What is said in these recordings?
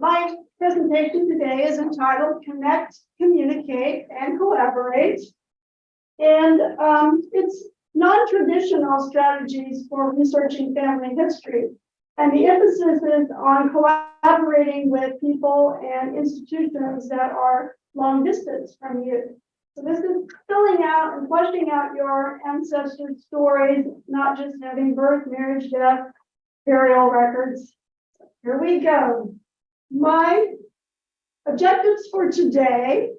My presentation today is entitled Connect, Communicate, and Collaborate. And um, it's non-traditional strategies for researching family history. And the emphasis is on collaborating with people and institutions that are long distance from you. So this is filling out and fleshing out your ancestors' stories, not just having birth, marriage, death, burial records. Here we go. My objectives for today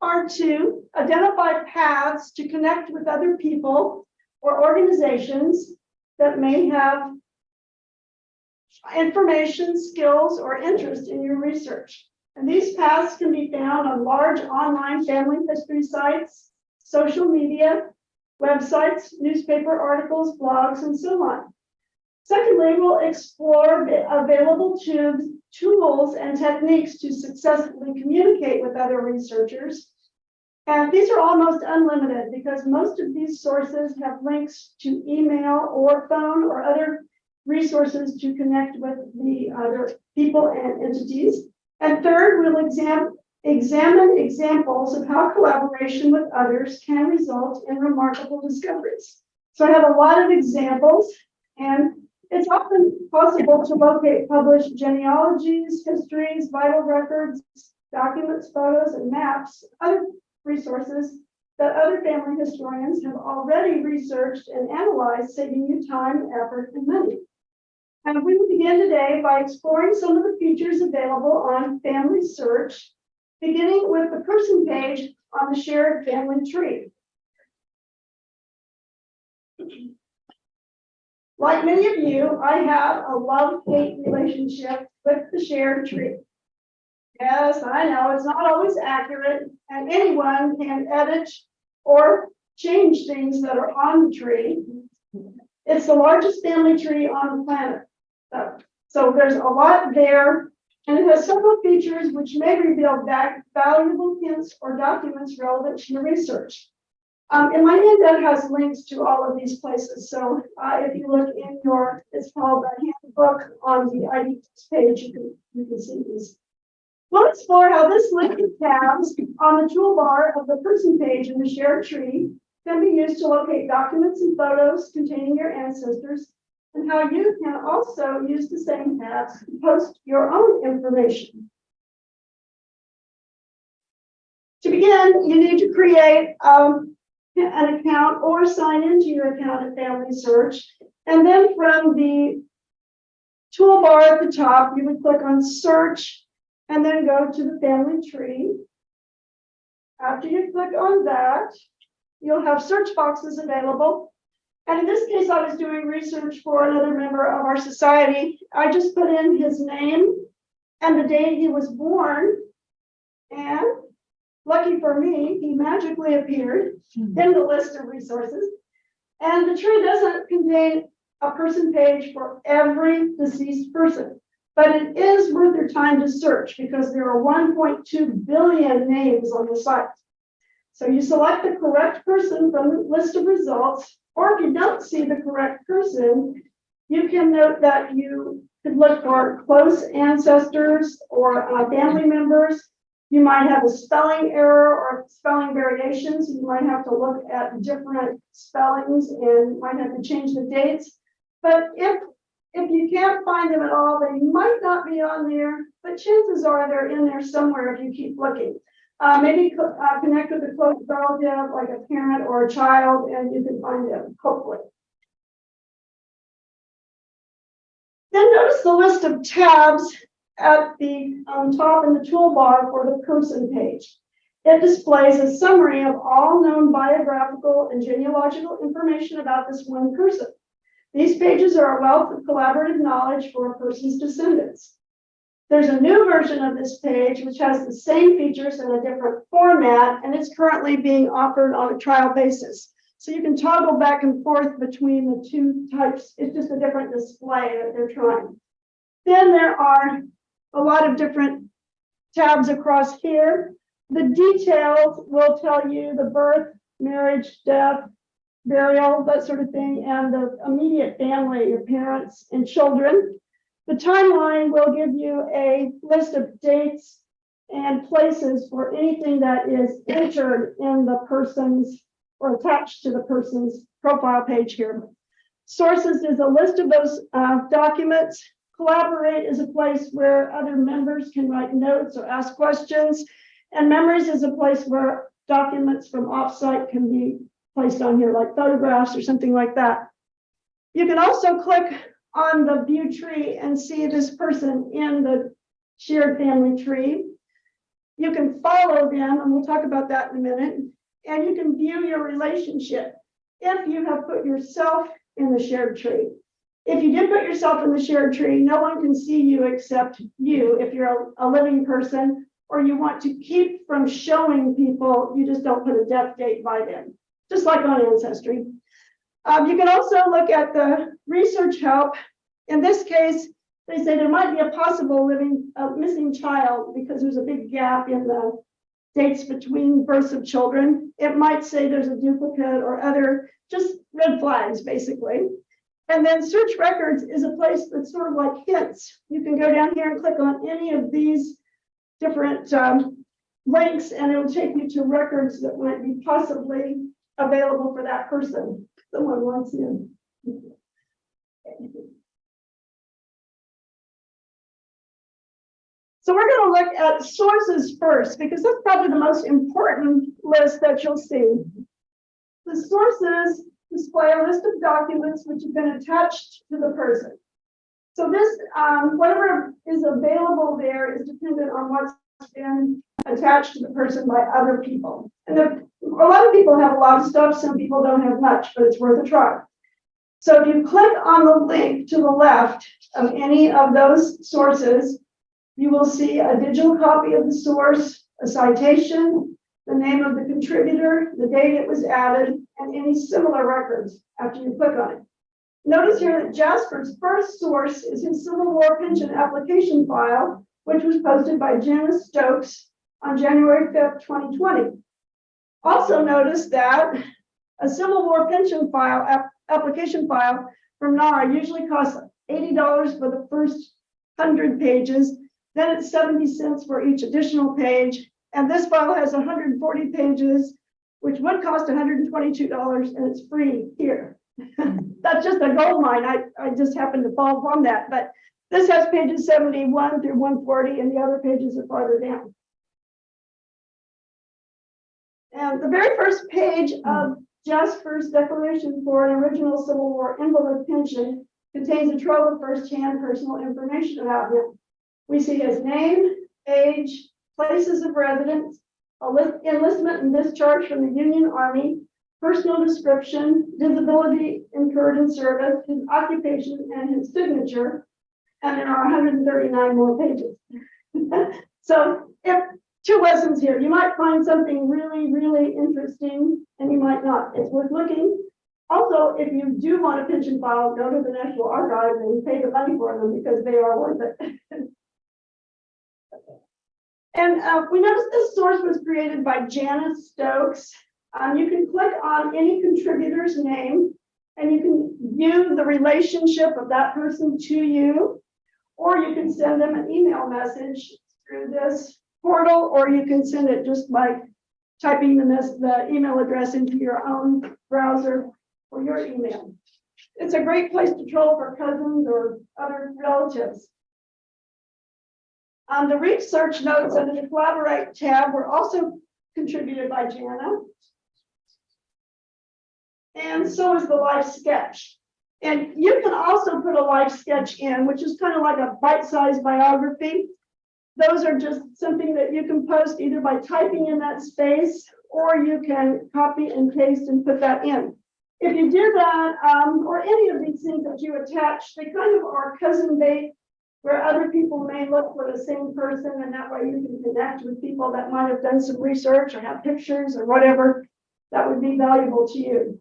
are to identify paths to connect with other people or organizations that may have information, skills, or interest in your research. And these paths can be found on large online family history sites, social media, websites, newspaper articles, blogs, and so on. Secondly, we'll explore available tubes, tools and techniques to successfully communicate with other researchers. And these are almost unlimited because most of these sources have links to email or phone or other resources to connect with the other people and entities. And third, we'll exam examine examples of how collaboration with others can result in remarkable discoveries. So I have a lot of examples and it's often possible to locate published genealogies, histories, vital records, documents, photos, and maps, other resources that other family historians have already researched and analyzed, saving you time, effort, and money. And we will begin today by exploring some of the features available on Family Search, beginning with the person page on the shared family tree. Like many of you, I have a love-hate relationship with the shared tree. Yes, I know it's not always accurate, and anyone can edit or change things that are on the tree. It's the largest family tree on the planet. So, so there's a lot there, and it has several features which may reveal valuable hints or documents relevant to your research. Um, and my handout has links to all of these places. So uh, if you look in your, it's called the handbook on the ID page, you can, you can see these. We'll explore how this link of tabs on the toolbar of the person page in the shared tree can be used to locate documents and photos containing your ancestors and how you can also use the same tabs to post your own information. To begin, you need to create um, an account or sign into your account at Family Search. And then from the toolbar at the top, you would click on search and then go to the family tree. After you click on that, you'll have search boxes available. And in this case, I was doing research for another member of our society. I just put in his name and the date he was born. And Lucky for me, he magically appeared in the list of resources. And the tree doesn't contain a person page for every deceased person, but it is worth your time to search because there are 1.2 billion names on the site. So you select the correct person from the list of results, or if you don't see the correct person, you can note that you could look for close ancestors or uh, family members you might have a spelling error or spelling variations. You might have to look at different spellings and might have to change the dates. But if if you can't find them at all, they might not be on there, but chances are they're in there somewhere if you keep looking. Uh, maybe uh, connect with a close relative, like a parent or a child, and you can find them, hopefully. Then notice the list of tabs at the um, top in the toolbar for the person page. It displays a summary of all known biographical and genealogical information about this one person. These pages are a wealth of collaborative knowledge for a person's descendants. There's a new version of this page which has the same features in a different format, and it's currently being offered on a trial basis. So you can toggle back and forth between the two types. It's just a different display that they're trying. Then there are a lot of different tabs across here. The details will tell you the birth, marriage, death, burial, that sort of thing, and the immediate family, your parents and children. The timeline will give you a list of dates and places for anything that is entered in the person's or attached to the person's profile page here. Sources is a list of those uh, documents. Collaborate is a place where other members can write notes or ask questions. And memories is a place where documents from offsite can be placed on here, like photographs or something like that. You can also click on the view tree and see this person in the shared family tree. You can follow them, and we'll talk about that in a minute. And you can view your relationship if you have put yourself in the shared tree. If you did put yourself in the shared tree, no one can see you except you if you're a, a living person or you want to keep from showing people, you just don't put a death date by them, just like on Ancestry. Um, you can also look at the research help. In this case, they say there might be a possible living, uh, missing child because there's a big gap in the dates between births of children. It might say there's a duplicate or other, just red flags, basically. And then search records is a place that's sort of like hints. You can go down here and click on any of these different um, links and it will take you to records that might be possibly available for that person. Someone wants in. So we're going to look at sources first because that's probably the most important list that you'll see. The sources display a list of documents which have been attached to the person. So this, um, whatever is available there is dependent on what's been attached to the person by other people. And there, a lot of people have a lot of stuff, some people don't have much, but it's worth a try. So if you click on the link to the left of any of those sources, you will see a digital copy of the source, a citation, the name of the contributor, the date it was added, and any similar records after you click on it. Notice here that Jasper's first source is his Civil War pension application file, which was posted by Janice Stokes on January 5th, 2020. Also notice that a Civil War pension file ap application file from NARA usually costs $80 for the first 100 pages, then it's 70 cents for each additional page, and this file has 140 pages, which would cost $122, and it's free here. Hmm. That's just a gold mine. I, I just happened to fall upon that. But this has pages 71 through 140, and the other pages are farther down. And the very first page hmm. of Jasper's declaration for an original Civil War invalid pension contains a trove of first-hand personal information about him. We see his name, age, places of residence, enlistment and discharge from the Union Army, personal description, disability incurred in service, his occupation, and his signature. And there are 139 more pages. so if two lessons here, you might find something really, really interesting, and you might not. It's worth looking. Also, if you do want a pension file, go to the National Archives and pay the money for them because they are worth it. and uh, we noticed this source was created by Janice Stokes. Um, you can click on any contributor's name and you can view the relationship of that person to you, or you can send them an email message through this portal, or you can send it just by typing the, the email address into your own browser or your email. It's a great place to troll for cousins or other relatives. Um, the research notes under the collaborate tab were also contributed by Jana. And so is the life sketch. And you can also put a life sketch in, which is kind of like a bite-sized biography. Those are just something that you can post either by typing in that space or you can copy and paste and put that in. If you do that, um, or any of these things that you attach, they kind of are cousin bait where other people may look for the same person and that way you can connect with people that might have done some research or have pictures or whatever that would be valuable to you.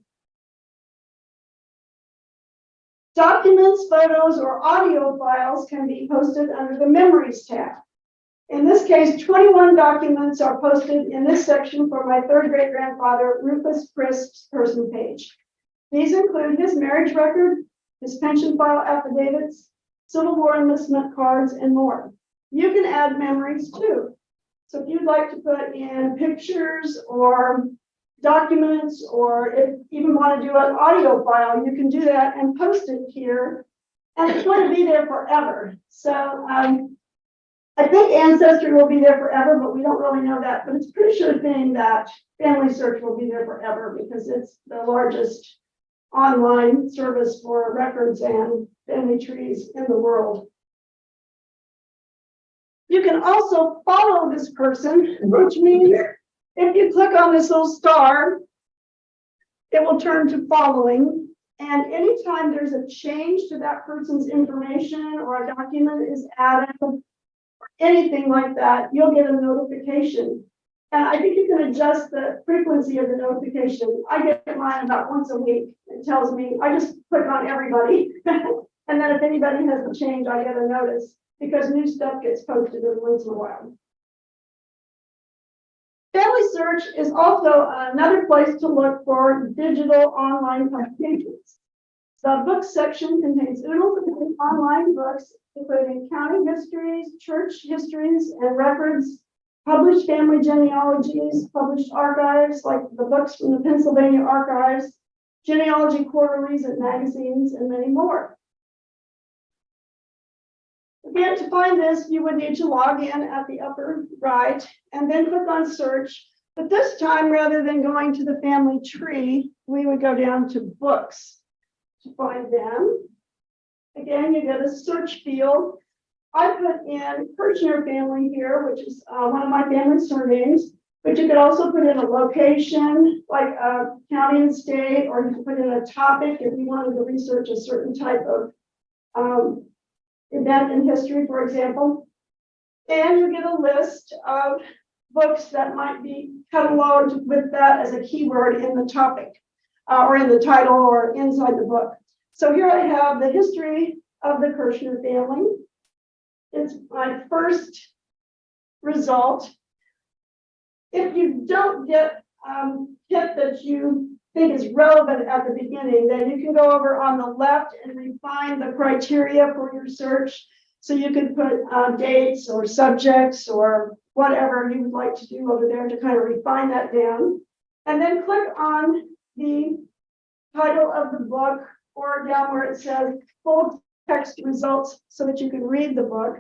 Documents, photos, or audio files can be posted under the Memories tab. In this case, 21 documents are posted in this section for my third great grandfather, Rufus Crisp's person page. These include his marriage record, his pension file affidavits, Civil War enlistment cards, and more. You can add memories too. So if you'd like to put in pictures or documents, or if you even want to do an audio file, you can do that and post it here. And it's going to be there forever. So um, I think Ancestry will be there forever, but we don't really know that. But it's pretty sure thing that Family Search will be there forever because it's the largest online service for records and family trees in the world. You can also follow this person, which means if you click on this little star, it will turn to following. And anytime there's a change to that person's information or a document is added, or anything like that, you'll get a notification. And I think you can adjust the frequency of the notification. I get mine about once a week. It tells me, I just click on everybody. And then if anybody has a change, I get a notice because new stuff gets posted every once in a while. Family Search is also another place to look for digital online publications. The book section contains oodles of online books, including county histories, church histories, and records, published family genealogies, published archives, like the books from the Pennsylvania Archives, genealogy quarterlies and magazines, and many more. Again, to find this, you would need to log in at the upper right and then click on search. But this time, rather than going to the family tree, we would go down to books to find them. Again, you get a search field. I put in Kirchner family here, which is uh, one of my family surnames, but you could also put in a location like a county and state, or you could put in a topic if you wanted to research a certain type of um, event in history, for example. And you get a list of books that might be cataloged with that as a keyword in the topic uh, or in the title or inside the book. So here I have the history of the Kirchner family. It's my first result. If you don't get um, hit that you think is relevant at the beginning, then you can go over on the left and refine the criteria for your search. So you can put uh, dates or subjects or whatever you would like to do over there to kind of refine that down. And then click on the title of the book or down where it says full text results so that you can read the book.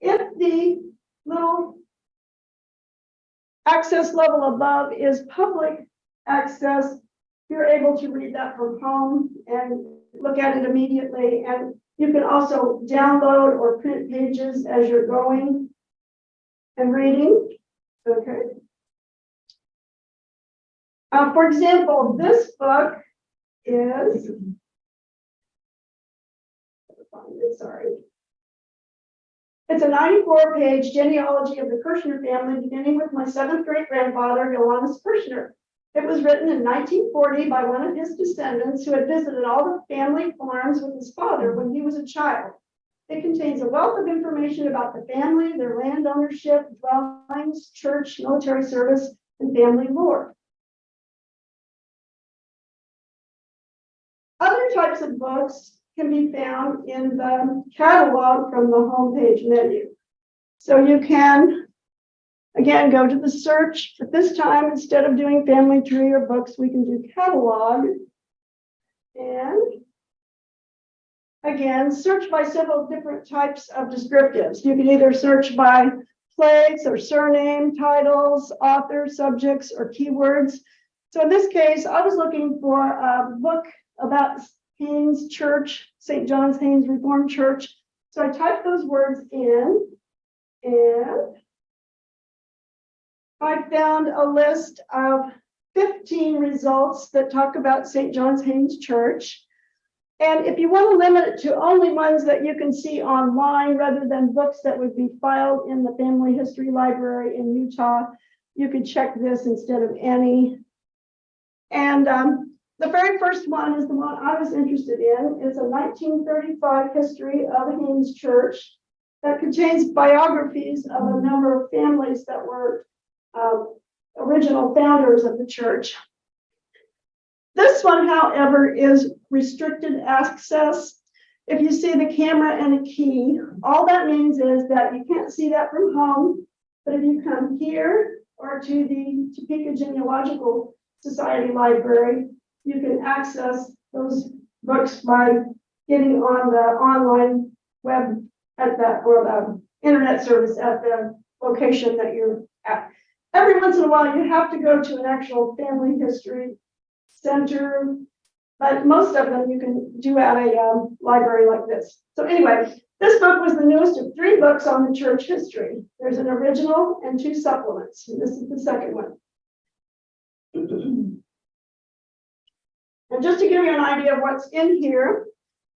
If the little access level above is public access, you're able to read that from home and look at it immediately. And you can also download or print pages as you're going and reading. Okay. Uh, for example, this book is, sorry. It's a 94 page genealogy of the Kirchner family, beginning with my seventh great grandfather, Johannes Kirchner. It was written in 1940 by one of his descendants who had visited all the family farms with his father when he was a child. It contains a wealth of information about the family, their land ownership, dwellings, church, military service, and family lore. Other types of books can be found in the catalog from the homepage menu. So you can Again, go to the search, but this time, instead of doing family tree or books, we can do catalog. And again, search by several different types of descriptives. You can either search by place or surname, titles, author, subjects, or keywords. So in this case, I was looking for a book about Hain's Church, St. John's Hain's Reformed Church. So I typed those words in and I found a list of 15 results that talk about St. John's Hain's Church. And if you want to limit it to only ones that you can see online rather than books that would be filed in the Family History Library in Utah, you could check this instead of any. And um, the very first one is the one I was interested in. It's a 1935 history of Hain's Church that contains biographies of a number of families that were uh, original founders of the church. This one, however, is restricted access. If you see the camera and a key, all that means is that you can't see that from home. But if you come here or to the Topeka Genealogical Society Library, you can access those books by getting on the online web at that, or the internet service at the location that you're at. Every once in a while, you have to go to an actual family history center. But most of them you can do at a um, library like this. So anyway, this book was the newest of three books on the church history. There's an original and two supplements. and This is the second one. And just to give you an idea of what's in here,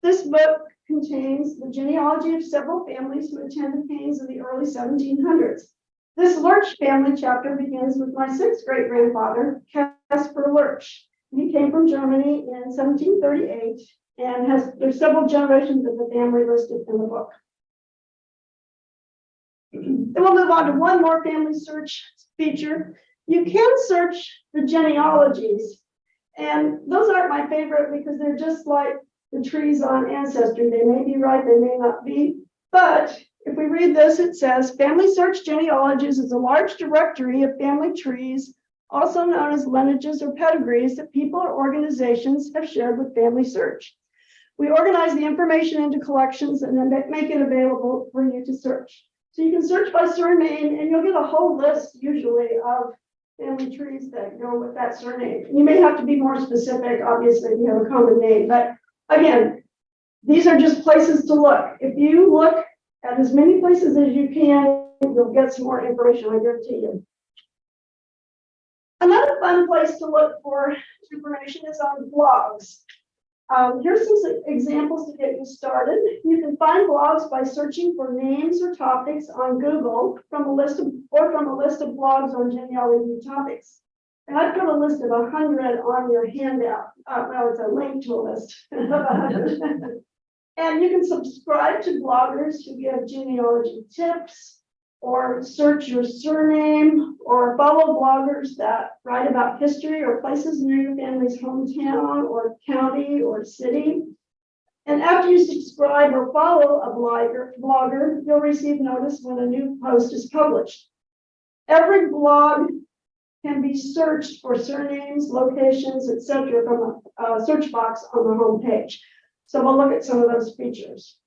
this book contains the genealogy of several families who attended Hain's in the early 1700s. This Lurch family chapter begins with my sixth great grandfather, Caspar Lurch. He came from Germany in 1738 and has, there's several generations of the family listed in the book. Then we'll move on to one more family search feature. You can search the genealogies. And those aren't my favorite because they're just like the trees on Ancestry. They may be right, they may not be. But if we read this, it says, Family Search Genealogies is a large directory of family trees, also known as lineages or pedigrees that people or organizations have shared with Family Search. We organize the information into collections and then make it available for you to search. So you can search by surname and you'll get a whole list usually of family trees that go with that surname. You may have to be more specific, obviously, if you have a common name, but again, these are just places to look. If you look at as many places as you can, you'll get some more information, I guarantee you. Another fun place to look for information is on blogs. Um, here's some examples to get you started. You can find blogs by searching for names or topics on Google from a list of, or from a list of blogs on genealogy topics. And I've got a list of hundred on your handout. Uh, well, it's a link to a list of hundred. And you can subscribe to bloggers who give genealogy tips or search your surname or follow bloggers that write about history or places near your family's hometown or county or city. And after you subscribe or follow a blogger, blogger, you'll receive notice when a new post is published. Every blog can be searched for surnames, locations, etc., from a, a search box on the home page. So we'll look at some of those features.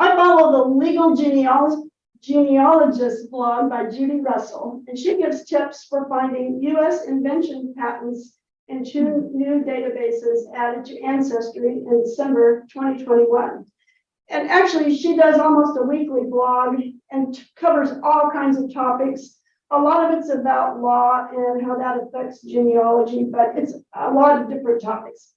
I follow the legal genealog- genealogist blog by Judy Russell, and she gives tips for finding US invention patents in two new databases added to Ancestry in December 2021. And actually, she does almost a weekly blog and covers all kinds of topics. A lot of it's about law and how that affects genealogy, but it's a lot of different topics.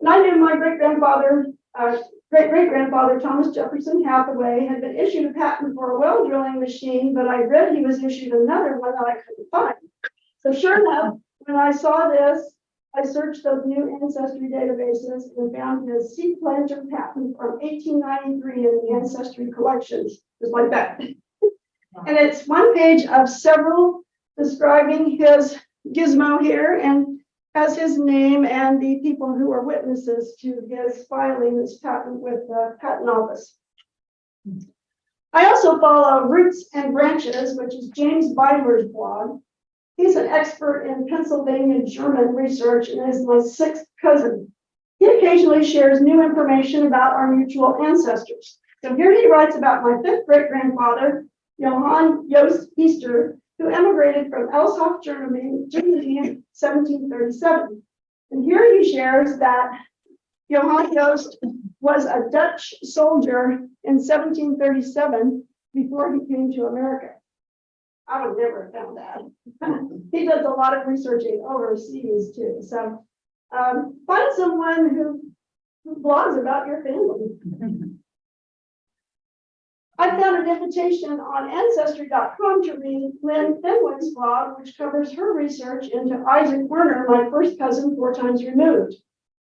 And I knew my great grandfather, uh, great great grandfather Thomas Jefferson Hathaway had been issued a patent for a well drilling machine, but I read he was issued another one that I couldn't find. So sure enough, when I saw this, I searched those new ancestry databases and found his seed planter patent from eighteen ninety-three in the ancestry collections, just like that. And it's one page of several describing his gizmo here and has his name and the people who are witnesses to his filing this patent with the patent office. I also follow Roots and Branches, which is James Beidler's blog. He's an expert in Pennsylvania German research and is my sixth cousin. He occasionally shares new information about our mutual ancestors. So here he writes about my fifth great grandfather, Johann Jost Easter, who emigrated from Elshoff, Germany, Germany in 1737. And here he shares that Johann Jost was a Dutch soldier in 1737 before he came to America. I would never have found that. He does a lot of researching overseas too, so um, find someone who who blogs about your family. I found an invitation on ancestry.com to read Lynn Fenwick's blog, which covers her research into Isaac Werner, my first cousin four times removed.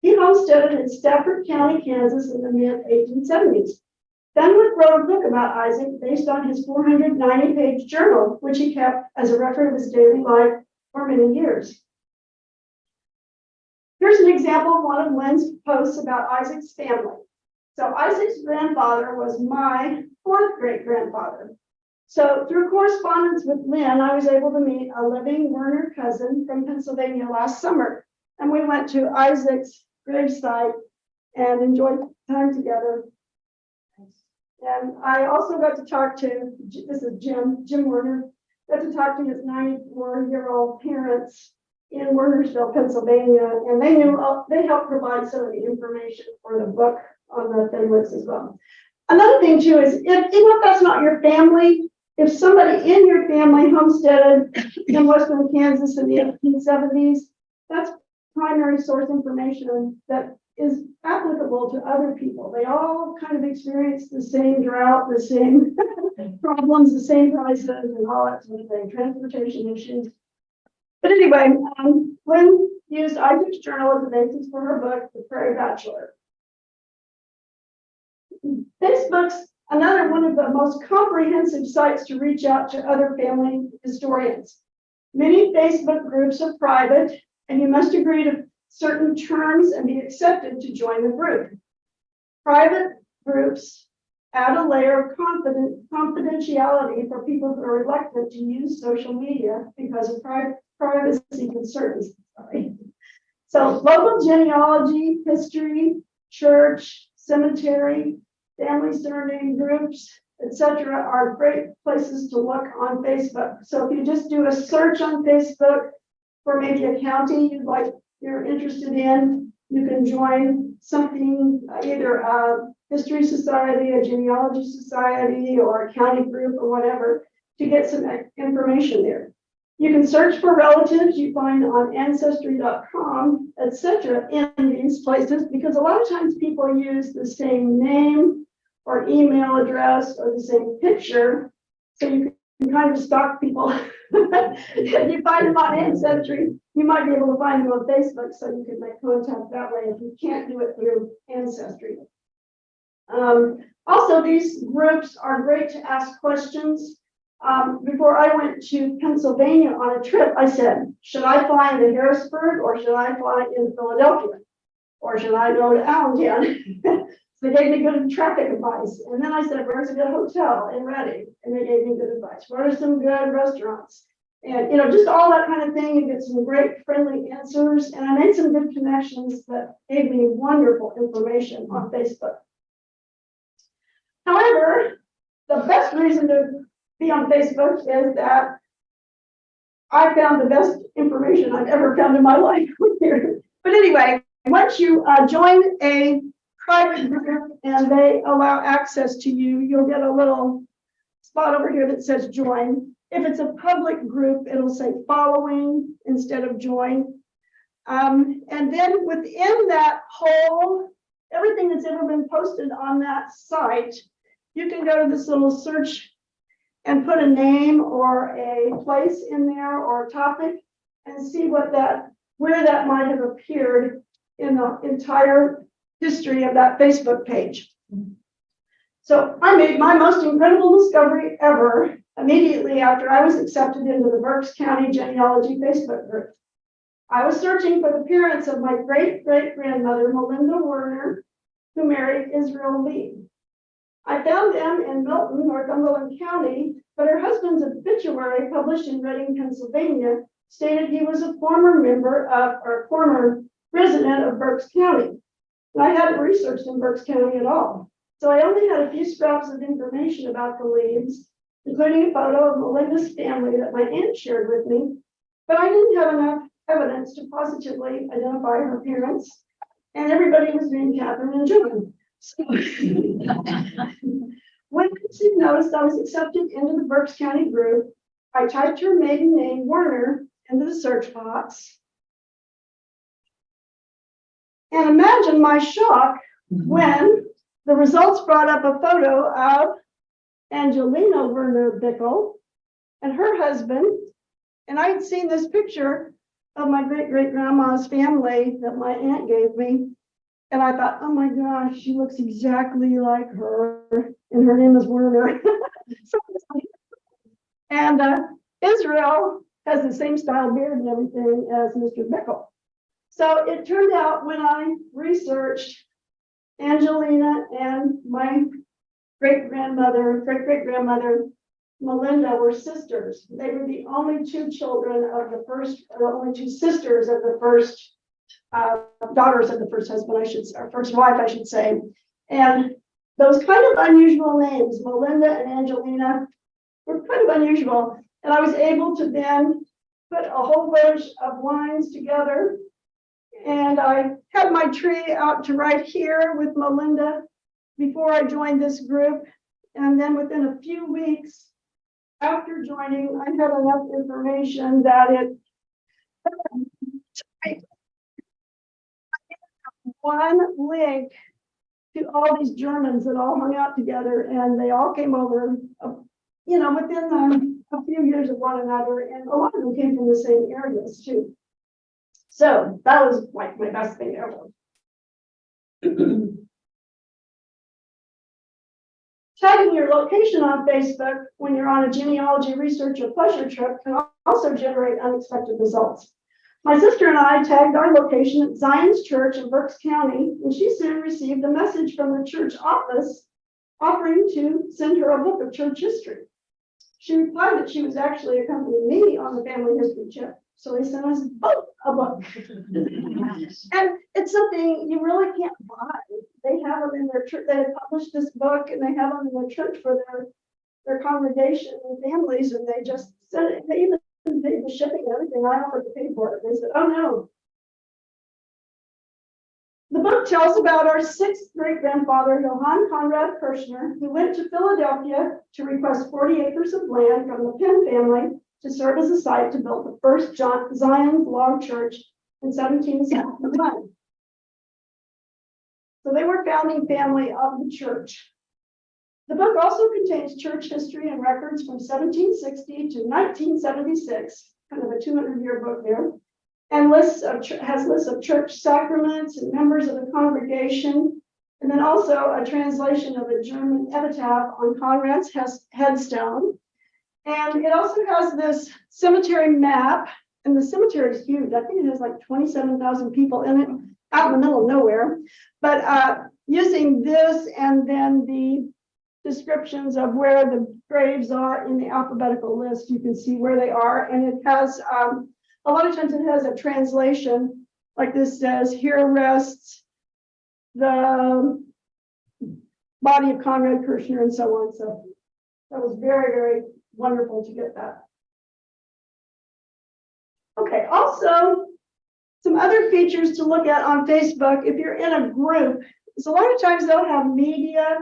He homesteaded in Stafford County, Kansas in the mid eighteen seventies. Fenwick wrote a book about Isaac based on his four hundred ninety page journal, which he kept as a record of his daily life for many years. Here's an example of one of Lynn's posts about Isaac's family. So Isaac's grandfather was my fourth great grandfather. So through correspondence with Lynn, I was able to meet a living Werner cousin from Pennsylvania last summer. And we went to Isaac's gravesite and enjoyed time together. And I also got to talk to, this is Jim, Jim Werner, got to talk to his ninety-four-year-old parents in Wernersville, Pennsylvania, and they knew, uh, they helped provide some of the information for the book on the Fenwicks as well. Another thing too is, if, even if that's not your family, if somebody in your family homesteaded in western Kansas in the eighteen seventies, that's primary source information that is applicable to other people. They all kind of experience the same drought, the same problems, the same prices and all that sort of thing, transportation issues. But anyway, um, Lynn used Isaac's journal as a basis for her book, The Prairie Bachelor. Facebook's another one of the most comprehensive sites to reach out to other family historians. Many Facebook groups are private and you must agree to certain terms and be accepted to join the group. Private groups add a layer of confident confidentiality for people who are reluctant to use social media because of pri- privacy concerns. Sorry. So local genealogy, history, church, cemetery, family surname groups, etc., are great places to look on Facebook. So if you just do a search on Facebook for maybe a county you'd like you're interested in, you can join something, either a history society, a genealogy society, or a county group or whatever, to get some information there. You can search for relatives you find on ancestry.com, etc., in these places, because a lot of times people use the same name or email address or the same picture. So you can kind of stalk people. If you find them on Ancestry, you might be able to find them on Facebook, so you can make contact that way if you can't do it through Ancestry. Um, also, these groups are great to ask questions. Um, before I went to Pennsylvania on a trip, I said, should I fly into Harrisburg or should I fly into Philadelphia? Or should I go to Allentown? So They gave me good traffic advice. And then I said, where's a good hotel in Reading? And they gave me good advice. Where are some good restaurants? And, you know, just all that kind of thing. You get some great friendly answers. And I made some good connections that gave me wonderful information on Facebook. However, the best reason to on Facebook is that I found the best information I've ever found in my life here. But anyway, once you uh, join a private group and they allow access to you, you'll get a little spot over here that says join. If it's a public group, it'll say following instead of join. Um, and then within that whole, everything that's ever been posted on that site, you can go to this little search and put a name or a place in there or a topic and see what that, where that might have appeared in the entire history of that Facebook page. So I made my most incredible discovery ever immediately after I was accepted into the Berks County Genealogy Facebook group. I was searching for the parents of my great great grandmother, Melinda Werner, who married Israel Lee. I found them in Milton, Northumberland County, but her husband's obituary published in Reading, Pennsylvania, stated he was a former member of, or former resident of Berks County. And I hadn't researched in Berks County at all. So I only had a few scraps of information about the Leaves, including a photo of Melinda's family that my aunt shared with me. But I didn't have enough evidence to positively identify her parents. And everybody was named Catherine and John. So When she noticed I was accepted into the Berks County group, I typed her maiden name Werner into the search box. And imagine my shock when the results brought up a photo of Angelina Werner Bickle and her husband. And I'd seen this picture of my great great grandma's family that my aunt gave me. And I thought, oh my gosh, she looks exactly like her, and her name is Werner. And uh, Israel has the same style beard and everything as Mr. Bickle. So it turned out when I researched Angelina and my great grandmother, great great grandmother, Melinda were sisters. They were the only two children of the first, the only two sisters of the first uh, daughters of the first husband, I should, or first wife, I should say. And those kind of unusual names, Melinda and Angelina, were kind of unusual. And I was able to then put a whole bunch of lines together. And I had my tree out to right here with Melinda before I joined this group. And then within a few weeks after joining, I had enough information that it one link to all these Germans that all hung out together and they all came over, uh, you know, within a few years of one another, and a lot of them came from the same areas too. So that was like my best thing ever. Tagging your location on Facebook when you're on a genealogy research or pleasure trip can also generate unexpected results. My sister and I tagged our location at Zion's Church in Berks County, and she soon received a message from the church office offering to send her a book of church history. She replied that she was actually accompanying me on the family history trip, so they sent us both a book. And it's something you really can't buy. They have them in their church, they had published this book and they have them in their church for their, their congregation and families, and they just sent it, they even paid the shipping and everything, I offered to pay for it, they said, oh no. The book tells about our sixth great grandfather, Johann Conrad Kirschner, who went to Philadelphia to request forty acres of land from the Penn family to serve as a site to build the first John- Zion log church in seventeen seventy-one. So they were founding family of the church. The book also contains church history and records from seventeen sixty to nineteen seventy-six, kind of a two hundred year book there. And lists of, has lists of church sacraments and members of the congregation. And then also a translation of a German epitaph on Conrad's headstone. And it also has this cemetery map, and the cemetery is huge. I think it has like twenty-seven thousand people in it, out in the middle of nowhere. But uh, using this and then the descriptions of where the graves are in the alphabetical list, you can see where they are. And it has, um, a lot of times it has a translation, like this says, here rests the body of Conrad Kirshner and so on. So that was very, very wonderful to get that. Okay, also, some other features to look at on Facebook, if you're in a group, is a lot of times they'll have media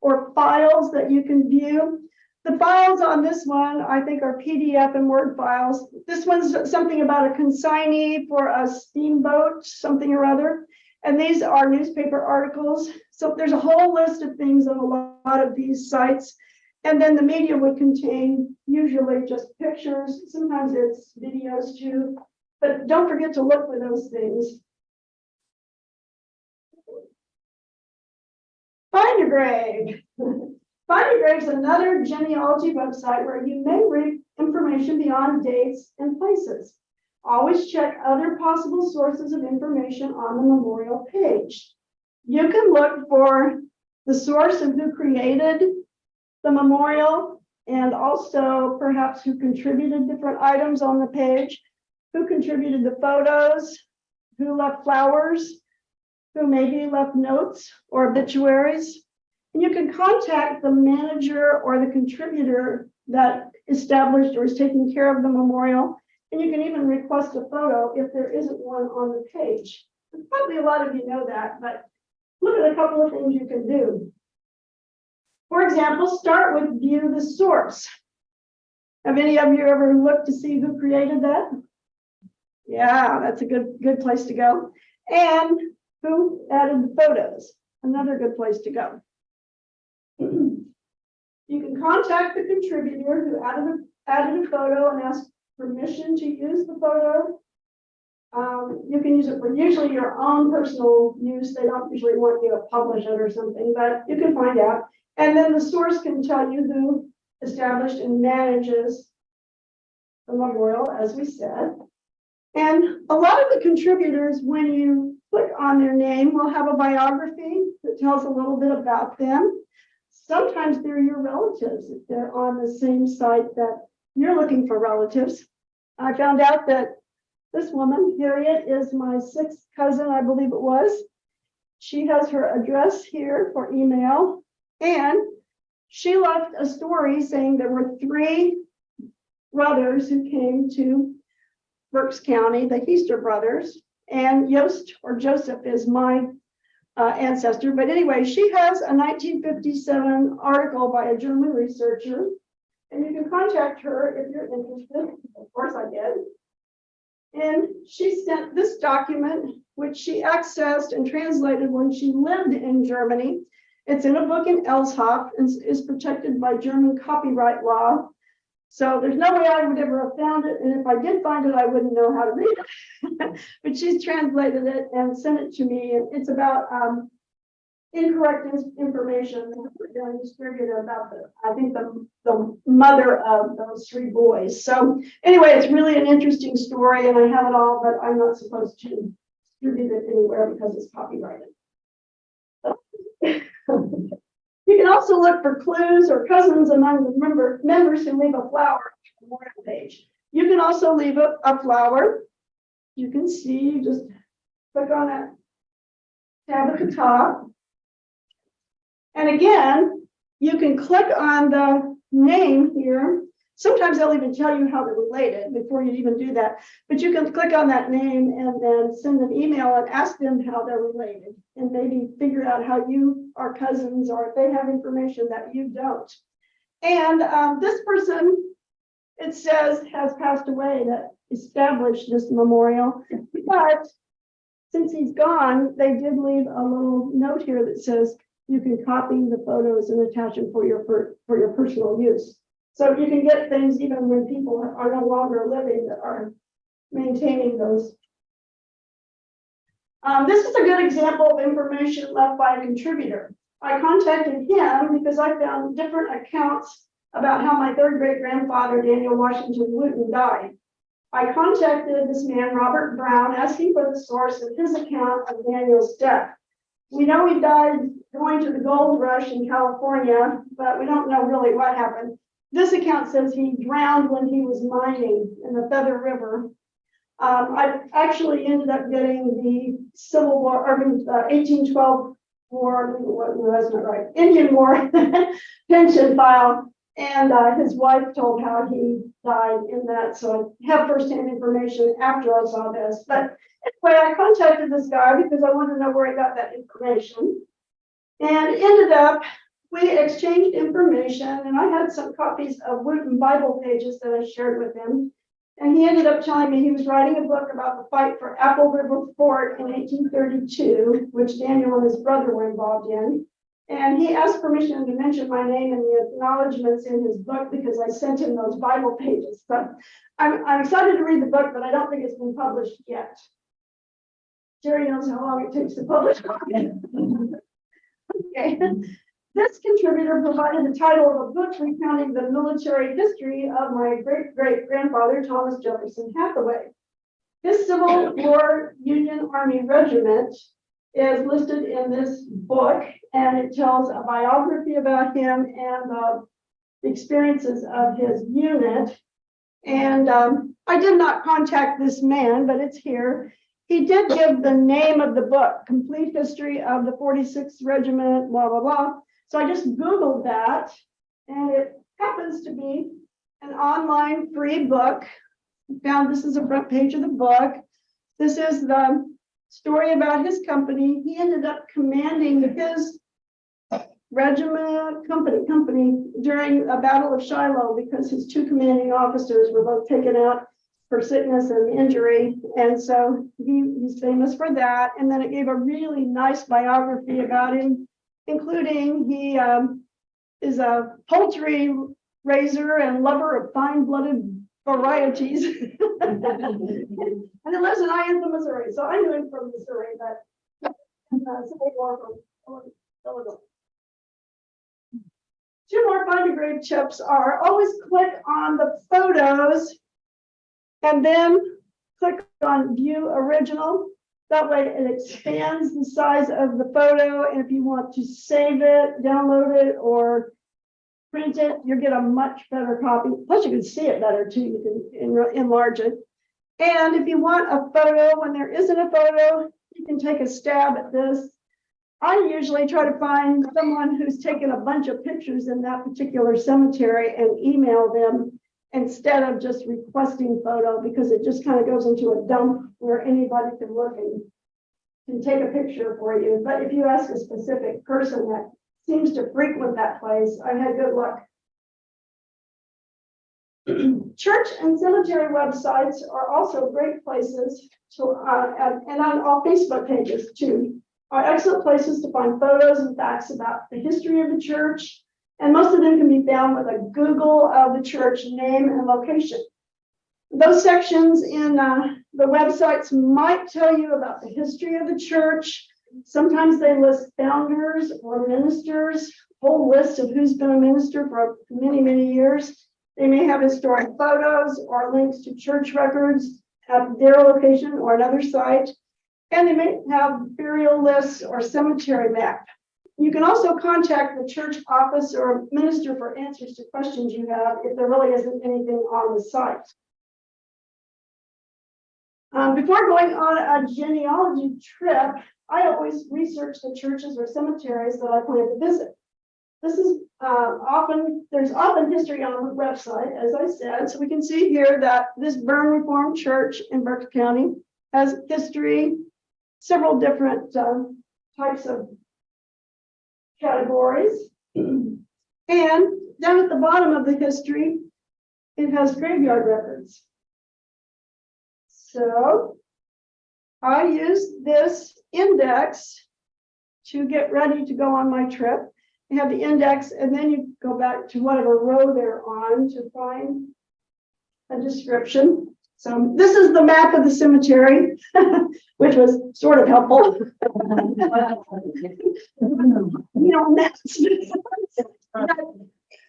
or files that you can view. The files on this one, I think are PDF and Word files. This one's something about a consignee for a steamboat, something or other. And these are newspaper articles. So there's a whole list of things on a lot of these sites. And then the media would contain usually just pictures, sometimes it's videos too. But don't forget to look for those things. Find grave. Find a grave is another genealogy website where you may read information beyond dates and places. Always check other possible sources of information on the memorial page. You can look for the source of who created the memorial and also perhaps who contributed different items on the page, who contributed the photos, who left flowers, who maybe left notes or obituaries. And you can contact the manager or the contributor that established or is taking care of the memorial. And you can even request a photo if there isn't one on the page. Probably a lot of you know that, but look at a couple of things you can do. For example, start with view the source. Have any of you ever looked to see who created that? Yeah, that's a good, good place to go. And who added the photos? Another good place to go. You can contact the contributor who added a, added a photo and ask permission to use the photo. Um, you can use it for usually your own personal use. They don't usually want you to publish it or something, but you can find out. And then the source can tell you who established and manages the memorial, as we said. And a lot of the contributors, when you click on their name, will have a biography that tells a little bit about them. Sometimes they're your relatives if they're on the same site that you're looking for relatives. I found out that this woman, Harriet, is my sixth cousin, I believe it was. She has her address here for email and she left a story saying there were three brothers who came to Berks County, the Heister brothers, and Yost or Joseph is my uh, ancestor. But anyway, she has a 1957 article by a German researcher, and you can contact her if you're interested. Of course, I did. And she sent this document, which she accessed and translated when she lived in Germany. It's in a book in Elsoff and is protected by German copyright law. So there's no way I would ever have found it, and if I did find it, I wouldn't know how to read it. But she's translated it and sent it to me, and it's about um. Incorrect information that we're going to distribute about the, I think the, the mother of those three boys. So anyway, it's really an interesting story and I have it all, but I'm not supposed to distribute it anywhere because it's copyrighted. You can also look for clues or cousins among the member, members who leave a flower on the memorial page. You can also leave a, a flower. You can see, just click on that tab at the top. And again, you can click on the name here. Sometimes they'll even tell you how they're related before you even do that. But you can click on that name and then send an email and ask them how they're related. And maybe figure out how you are cousins or if they have information that you don't. And um, this person, it says, has passed away that established this memorial. But since he's gone, they did leave a little note here that says you can copy the photos and attach them for your, per- for your personal use. So you can get things even when people are no longer living that are maintaining those. Um, this is a good example of information left by a contributor. I contacted him because I found different accounts about how my third great grandfather, Daniel Washington Wooten, died. I contacted this man, Robert Brown, asking for the source of his account of Daniel's death. We know he died going to the gold rush in California, but we don't know really what happened. This account says he drowned when he was mining in the Feather River. Um, I actually ended up getting the Civil War, or uh, eighteen twelve war, no, that's not right, Indian War pension file. And, uh, his wife told how he died in that, so I have firsthand information after I saw this. But anyway, I contacted this guy because I wanted to know where he got that information. And ended up we exchanged information and I had some copies of Wooten Bible pages that I shared with him. And he ended up telling me he was writing a book about the fight for Apple River Fort in eighteen thirty-two, which Daniel and his brother were involved in. And he asked permission to mention my name in the acknowledgements in his book because I sent him those Bible pages. But I'm, I'm excited to read the book, but I don't think it's been published yet. Jerry knows how long it takes to publish. Okay. This contributor provided the title of a book recounting the military history of my great great grandfather, Thomas Jefferson Hathaway. His Civil War Union Army Regiment is listed in this book, and it tells a biography about him and the experiences of his unit. And um, I did not contact this man, but it's here. He did give the name of the book, Complete History of the 46th Regiment, blah, blah, blah. So I just Googled that and it happens to be an online free book. Found this is the front page of the book. This is the story about his company. He ended up commanding his regiment, company, company during a battle of Shiloh because his two commanding officers were both taken out for sickness and injury. And so he, he's famous for that. And then it gave a really nice biography about him including he um, is a poultry raiser and lover of fine-blooded varieties. and he lives in Iantha, Missouri. So I knew him from Missouri, but uh, Civil War from Illinois. Two more Find a Grave chips are always click on the photos and then click on view original. That way it expands the size of the photo, and if you want to save it, download it, or print it, you'll get a much better copy. Plus, you can see it better too. You can enlarge it. And if you want a photo, when there isn't a photo, you can take a stab at this. I usually try to find someone who's taken a bunch of pictures in that particular cemetery and email them instead of just requesting photo, because it just kind of goes into a dump where anybody can look and can take a picture for you. But if you ask a specific person that seems to frequent that place, I had good luck. Church and cemetery websites are also great places to, uh, and on all Facebook pages too, are excellent places to find photos and facts about the history of the church. And most of them can be found with a Google of the church name and location. Those sections in uh, the websites might tell you about the history of the church. Sometimes they list founders or ministers, whole lists of who's been a minister for many, many years. They may have historic photos or links to church records at their location or another site. And they may have burial lists or cemetery map. You can also contact the church office or minister for answers to questions you have if there really isn't anything on the site. Um, before going on a genealogy trip, I always research the churches or cemeteries that I plan to visit. This is uh, often, there's often history on the website, as I said, so we can see here that this Bern Reformed Church in Berks County has history, several different um, types of categories. And down at the bottom of the history, it has graveyard records. So I use this index to get ready to go on my trip. You have the index and then you go back to whatever row they're on to find a description. So this is the map of the cemetery, which was sort of helpful. You know, maps.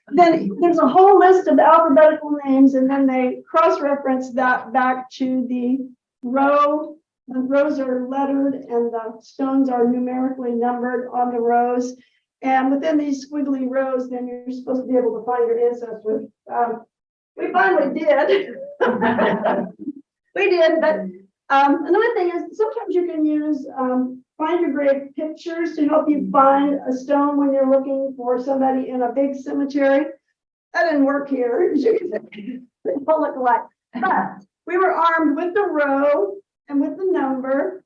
Then there's a whole list of alphabetical names and then they cross-reference that back to the row. The rows are lettered and the stones are numerically numbered on the rows. And within these squiggly rows, then you're supposed to be able to find your ancestors. Um, we finally did. We did, but um, another thing is sometimes you can use um, Find a Grave pictures to help you find a stone when you're looking for somebody in a big cemetery. That didn't work here. They all look alike. But we were armed with the row and with the number.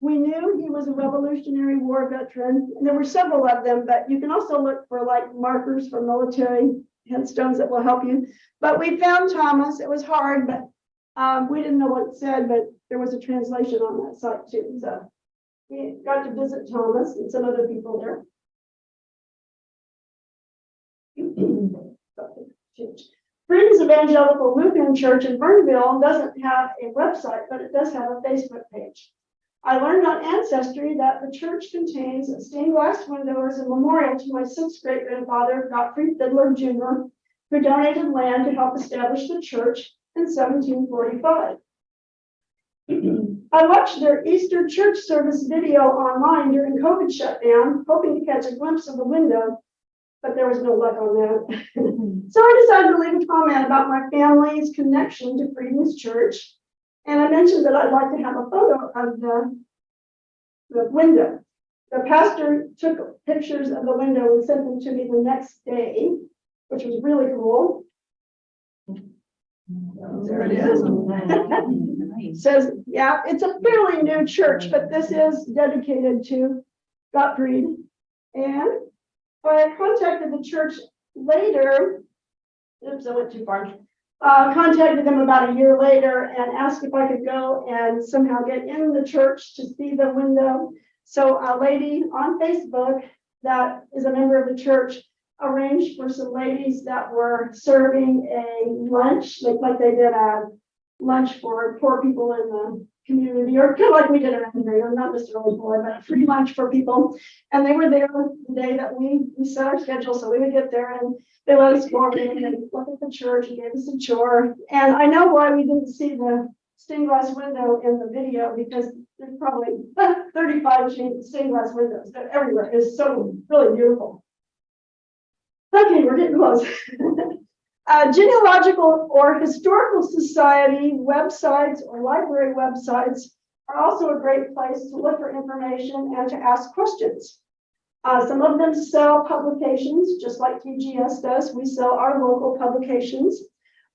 We knew he was a Revolutionary War veteran, and there were several of them, but you can also look for like markers for military headstones that will help you. But we found Thomas. It was hard, but um, we didn't know what it said, but there was a translation on that site too, so. We got to visit Thomas and some other people there. Friedens Evangelical Lutheran Church in Bernville doesn't have a website, but it does have a Facebook page. I learned on Ancestry that the church contains a stained glass window as a memorial to my sixth great grandfather, Gottfried Fiddler Jr., who donated land to help establish the church in seventeen forty-five. I watched their Easter church service video online during COVID shutdown, hoping to catch a glimpse of the window, but there was no luck on that. Hmm. So I decided to leave a comment about my family's connection to Frieden's Church. And I mentioned that I'd like to have a photo of the, the window. The pastor took pictures of the window and sent them to me the next day, which was really cool. There it is. Says, yeah, it's a fairly new church, but this is dedicated to Gottfried. And I contacted the church later. Oops, I went too far. Uh, contacted them about a year later and asked if I could go and somehow get in the church to see the window. So a lady on Facebook that is a member of the church arranged for some ladies that were serving a lunch, like, like they did a lunch for poor people in the community, or kind of like we did around here, not necessarily poor, but a free lunch for people. And they were there the day that we, we set our schedule, so we would get there and they let us go over and look at the church and gave us a tour. And I know why we didn't see the stained glass window in the video because there's probably thirty-five stained stained glass windows. They're everywhere. It's so really beautiful. Okay, we're getting close. Uh, genealogical or historical society websites or library websites are also a great place to look for information and to ask questions. Uh, some of them sell publications, just like TGS does. We sell our local publications.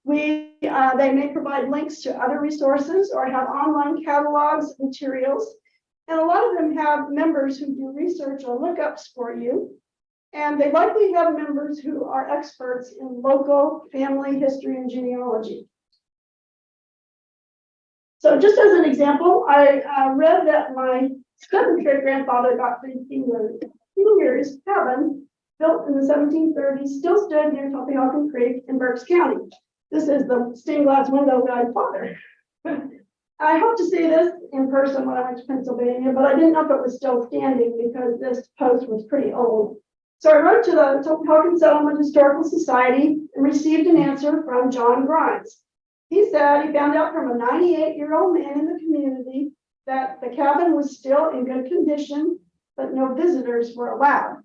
We, uh, they may provide links to other resources or have online catalogs, materials. And a lot of them have members who do research or lookups for you. And they likely have members who are experts in local family history and genealogy. So just as an example, I uh, read that my seventh great grandfather got three fingers, fingers cabin built in the seventeen thirties, still stood near Tulpehocken Creek in Berks County. This is the stained glass window guy's father. I hope to see this in person when I went to Pennsylvania, but I didn't know if it was still standing because this post was pretty old. So I wrote to the Tulpehocken Settlement Historical Society and received an answer from John Grimes. He said he found out from a 98-year-old man in the community that the cabin was still in good condition, but no visitors were allowed.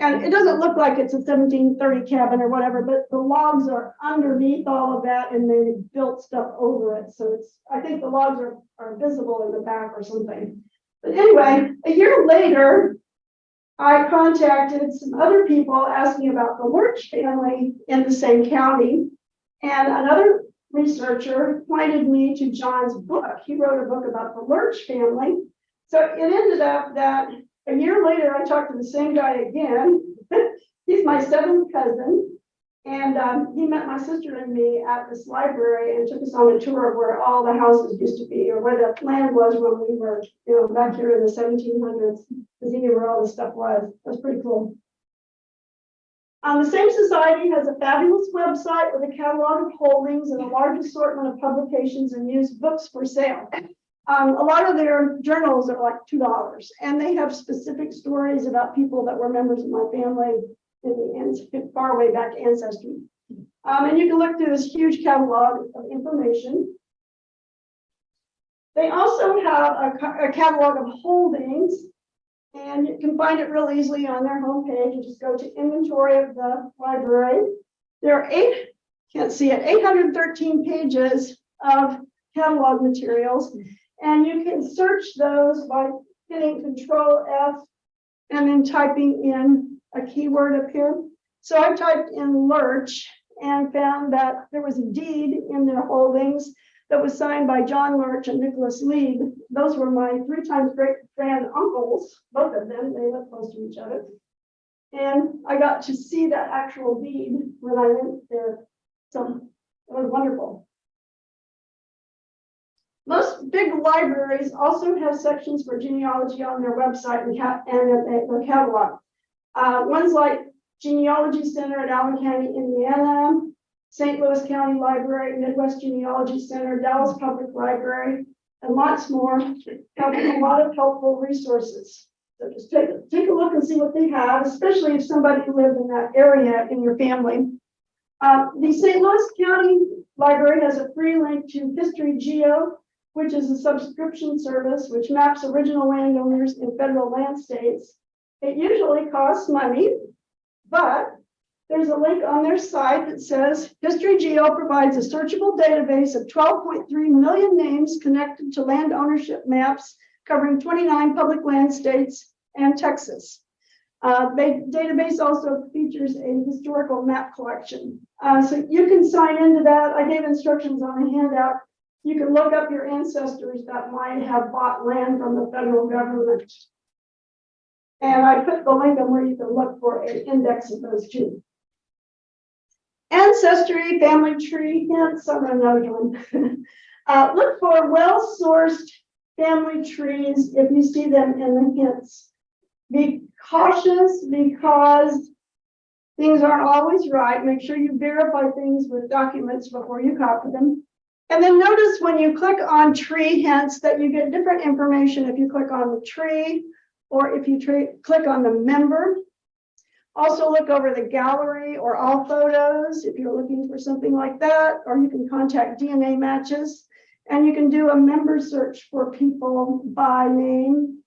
And it doesn't look like it's a 1730 cabin or whatever, but the logs are underneath all of that and they built stuff over it. So it's, I think the logs are, are visible in the back or something. But anyway, a year later, I contacted some other people asking about the Lurch family in the same county. And another researcher pointed me to John's book. He wrote a book about the Lurch family. So it ended up that a year later, I talked to the same guy again. He's my seventh cousin. And um, he met my sister and me at this library and took us on a tour of where all the houses used to be or where the land was when we were, you know, back here in the 1700s. Because he knew where all this stuff was. That's pretty cool. Um, the same society has a fabulous website with a catalog of holdings and a large assortment of publications and used books for sale. Um, a lot of their journals are like two dollars, and they have specific stories about people that were members of my family in the far way back ancestry. Um, and you can look through this huge catalog of information. They also have a, a catalog of holdings, and you can find it real easily on their homepage. You just go to inventory of the library. There are eight, can't see it, 813 pages of catalog materials. And you can search those by hitting Control F and then typing in a keyword up here. So I typed in Lurch and found that there was a deed in their holdings that was signed by John Lurch and Nicholas Lieb. Those were my three times great grand uncles, both of them, they live close to each other. And I got to see that actual deed when I went there. So it was wonderful. Most big libraries also have sections for genealogy on their website and, and their catalog. Uh, ones like Genealogy Center at Allen County, Indiana, St. Louis County Library, Midwest Genealogy Center, Dallas Public Library, and lots more have a lot of helpful resources. So just take, take a look and see what they have, especially if somebody lived in that area in your family. Uh, the St. Louis County Library has a free link to History Geo, which is a subscription service which maps original landowners in federal land states. It usually costs money, but there's a link on their site that says History Geo provides a searchable database of 12.3 million names connected to land ownership maps covering 29 public land states and Texas. Uh, the database also features a historical map collection. Uh, so you can sign into that. I gave instructions on a handout. You can look up your ancestors that might have bought land from the federal government. And I put the link on where you can look for an index of those two. Ancestry, family tree hints, I'm another one. uh, look for well-sourced family trees if you see them in the hints. Be cautious because things aren't always right. Make sure you verify things with documents before you copy them. And then notice when you click on tree hints that you get different information if you click on the tree or if you click on the member. Also look over the gallery or all photos if you're looking for something like that, or you can contact DNA matches And you can do a member search for people by name.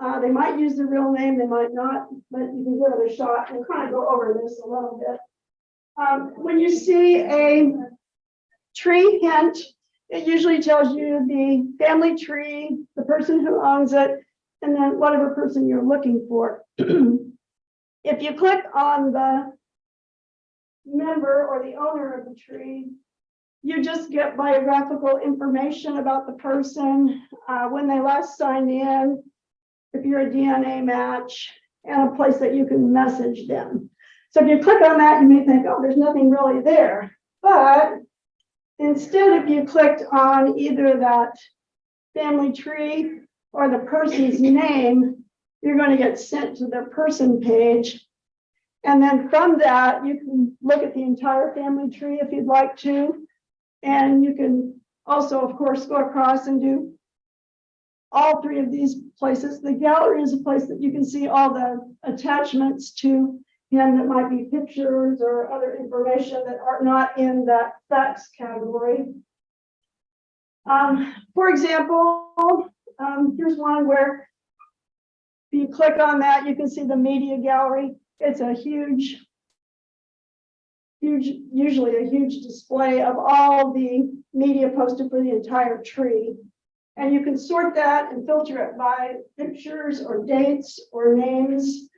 Uh, they might use the real name, they might not, but you can give it a shot and kind of go over this a little bit. Um, when you see a tree hint, it usually tells you the family tree, the person who owns it, and then whatever person you're looking for. If you click on the member or the owner of the tree, you just get biographical information about the person, uh, when they last signed in, if you're a DNA match, and a place that you can message them. So if you click on that, you may think, oh, there's nothing really there. But instead, if you clicked on either that family tree or the person's name, you're going to get sent to their person page. And then from that, you can look at the entire family tree if you'd like to. And you can also, of course, go across and do all three of these places. The gallery is a place that you can see all the attachments to him that might be pictures or other information that are not in that facts category. Um, for example, um, here's one where if you click on that, you can see the media gallery. It's a huge, huge, usually a huge display of all the media posted for the entire tree. And you can sort that and filter it by pictures or dates or names.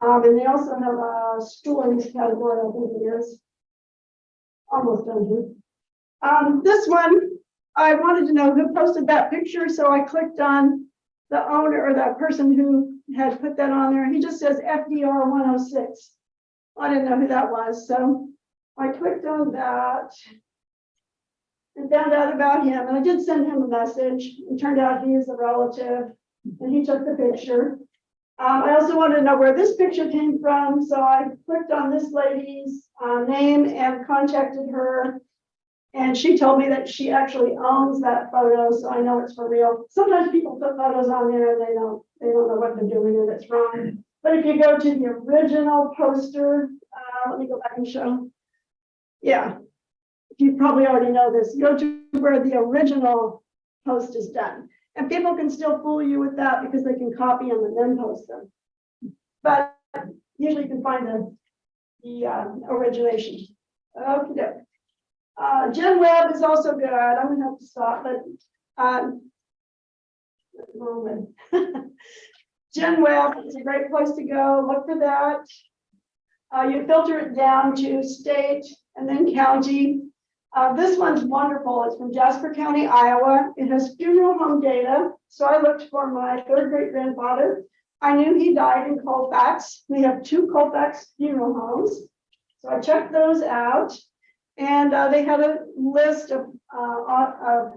Um, and they also have a stories category, I think it is. Almost done here. Um, this one, I wanted to know who posted that picture, so I clicked on the owner or that person who had put that on there. He just says FDR one oh six. I didn't know who that was, so I clicked on that and found out about him, and I did send him a message. It turned out he is a relative, and he took the picture. Um, I also wanted to know where this picture came from, so I clicked on this lady's uh, name and contacted her. And she told me that she actually owns that photo, so I know it's for real. Sometimes people put photos on there and they don't, they don't know what they're doing and it's wrong. But if you go to the original poster, uh, let me go back and show. Yeah, you probably already know this, go to where the original post is done. And people can still fool you with that because they can copy them and then post them. But usually you can find the, the uh, origination. Okay. Uh, GenWeb is also good. I'm gonna have to stop, but, um. moment. GenWeb is a great place to go. Look for that. Uh, you filter it down to state and then county. Uh, this one's wonderful. It's from Jasper County, Iowa. It has funeral home data. So I looked for my third great grandfather. I knew he died in Colfax. We have two Colfax funeral homes. So I checked those out. And uh, they had a list of, uh, uh,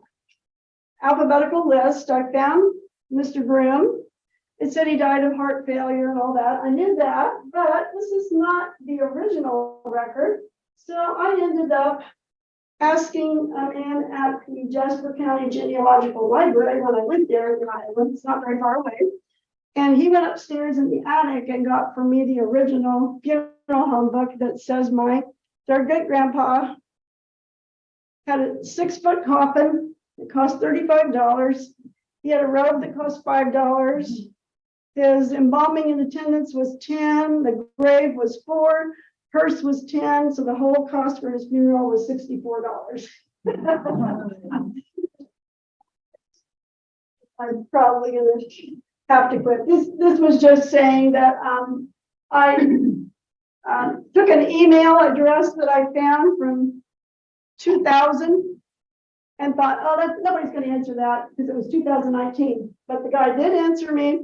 alphabetical list. I found Mr. Grimm. It said he died of heart failure and all that. I knew that, but this is not the original record. So I ended up asking a man at the Jasper County Genealogical Library when I went there, in Iowa. It's not very far away. And he went upstairs in the attic and got for me the original funeral home book that says my their great grandpa had a six foot coffin. It cost thirty-five dollars. He had a robe that cost five dollars. His embalming in attendance was ten, the grave was four, hearse was ten, so the whole cost for his funeral was sixty-four dollars. I'm probably gonna have to quit. This, this was just saying that, um, I uh, took an email address that I found from two thousand and thought, oh, that, nobody's gonna answer that because it was two thousand nineteen, but the guy did answer me.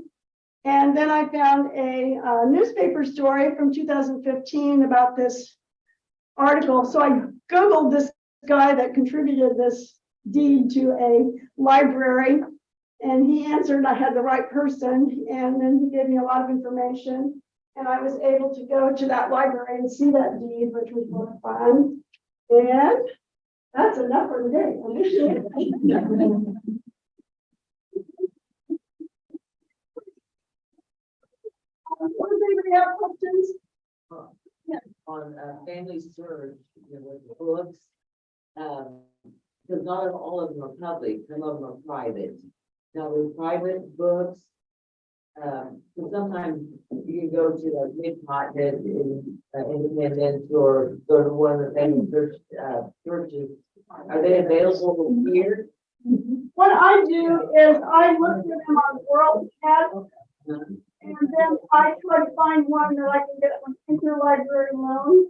And then I found a, uh, newspaper story from two thousand fifteen about this article. So I Googled this guy that contributed this deed to a library. And he answered, I had the right person, and then he gave me a lot of information. And I was able to go to that library and see that deed, which was a lot of fun. And that's enough for today. I appreciate it. Um, Does anybody have questions? on uh family search, you know, with the books. Um, because not all of them are public, some of them are private. Now, with private books, um, so sometimes you can go to like Mid-Continent in, uh, Independence or go to one of the famous church, uh, churches. Are they available here? What I do is I look for them on WorldCat and then I try to find one that I can get an interlibrary loan.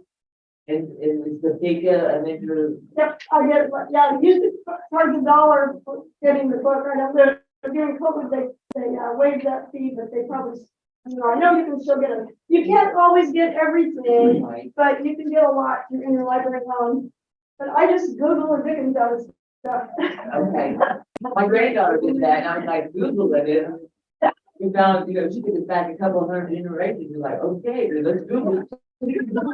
And, and is the Pika an inter, Yep, I get it, yeah, used to charge a dollar for getting the book, I know they're, during COVID, they, they uh, waived that fee, but they probably, you know, I know you can still get it. You can't always get everything, right? but you can get a lot through interlibrary loan. But I just Google and Dickens out of stuff. Okay, my granddaughter did that, and I was like, Google it, and we found, you know, she us back a couple of hundred generations, you're like, okay, let's Google it. Google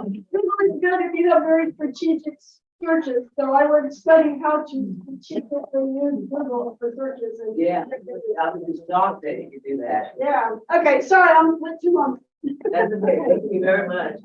is good if you have very strategic searches, so I would study how to strategically use Google for searches and. Yeah, I was just shocked that you could do that. Yeah, okay, sorry, I'm went too long. That's okay, thank you very much.